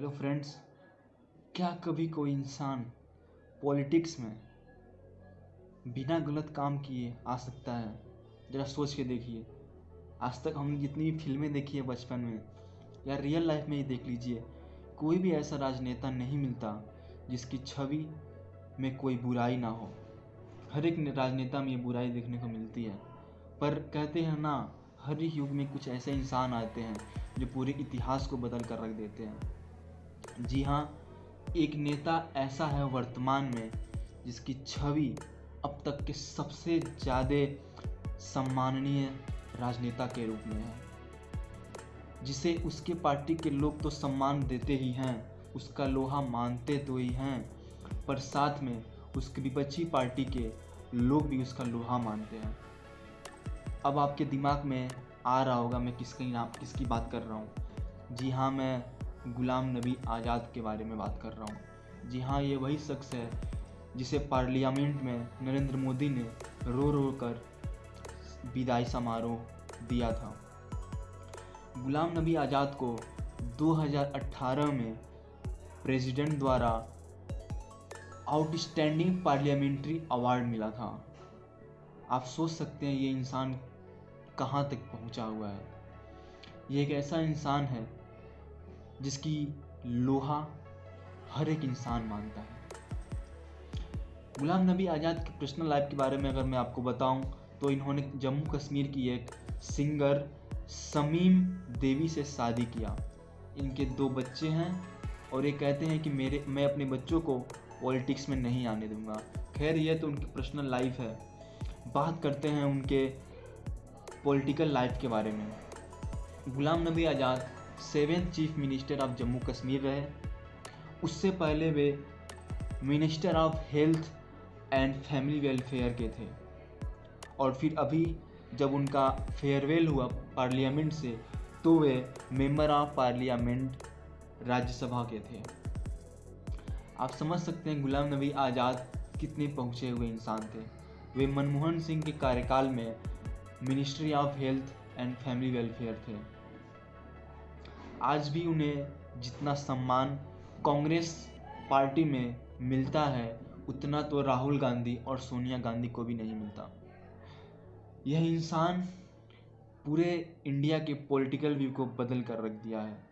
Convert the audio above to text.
Hello friends, क्या कभी कोई इंसान पॉलिटिक्स में बिना गलत काम किए आ सकता है? ज़रा सोच के देखिए। आज तक हम जितनी भी फ़िल्में देखी है बचपन में, या रियल लाइफ में ही देख लीजिए, कोई भी ऐसा राजनेता नहीं मिलता जिसकी छवि में कोई बुराई ना हो। हर एक राजनेता में ये बुराई देखने को मिलती है। पर कहते हैं ना, हर युग में कुछ ऐसे इंसान आते हैं जो पूरे इतिहास को बदल कर रख देते हैं। जी हाँ एक नेता ऐसा है वर्तमान में जिसकी छवि अब तक के सबसे ज़्यादा सम्माननीय राजनेता के रूप में है। जिसे उसके पार्टी के लोग तो सम्मान देते ही हैं, उसका लोहा मानते तो ही हैं, पर साथ में उसकी विपक्षी पार्टी के लोग भी उसका लोहा मानते हैं। अब आपके दिमाग में आ रहा होगा मैं किसकी नाम किसकी बात कर रहा हूँ। जी हाँ मैं गुलाम नबी आज़ाद के बारे में बात कर रहा हूँ। जी हाँ ये वही शख्स है जिसे पार्लियामेंट में नरेंद्र मोदी ने रो रो कर विदाई समारोह दिया था। गुलाम नबी आज़ाद को 2018 में प्रेसिडेंट द्वारा आउटस्टैंडिंग पार्लियामेंट्री अवार्ड मिला था। आप सोच सकते हैं, ये इंसान कहाँ तक पहुँचा हुआ है? ये एक ऐसा इंसान है जिसकी लोहा हर एक इंसान मानता है। गुलाम नबी आज़ाद की पर्सनल लाइफ के बारे में अगर मैं आपको बताऊँ तो इन्होंने जम्मू कश्मीर की एक सिंगर समीम देवी से शादी किया। इनके दो बच्चे हैं और ये कहते हैं कि मेरे, मैं अपने बच्चों को पॉलिटिक्स में नहीं आने दूँगा। खैर, ये तो उनकी पर्सनल लाइफ है। बात करते हैं उनके पॉलिटिकल लाइफ के बारे में। Ghulam Nabi Azad seventh chief minister of Jammu Kashmir रहे। उससे पहले वे minister of health and family welfare के थे। और फिर अभी जब उनका फेयरवेल हुआ पार्लियामेंट से तो वे मेंबर ऑफ़ पार्लियामेंट राज्यसभा के थे। आप समझ सकते हैं गुलाम नबी आज़ाद कितने पहुँचे हुए इंसान थे। वे मनमोहन सिंह के कार्यकाल में ministry of health and family welfare थे। आज भी उन्हें जितना सम्मान कांग्रेस पार्टी में मिलता है, उतना तो राहुल गांधी और सोनिया गांधी को भी नहीं मिलता। यह इंसान पूरे इंडिया के पॉलिटिकल व्यू को बदल कर रख दिया है।